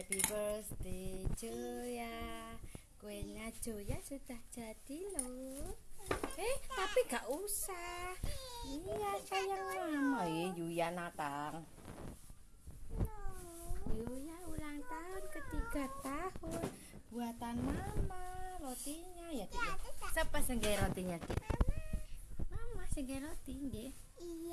Happy birthday Joya Kuenya Joya sudah jadi loh Eh tapi gak usah Iya sayang mama ya Yuya Natang Yuya ulang tahun ketiga tahun Buatan mama Rotinya ya Dik? Siapa senggay rotinya Dik? Mama senggay roti nggih. Iya.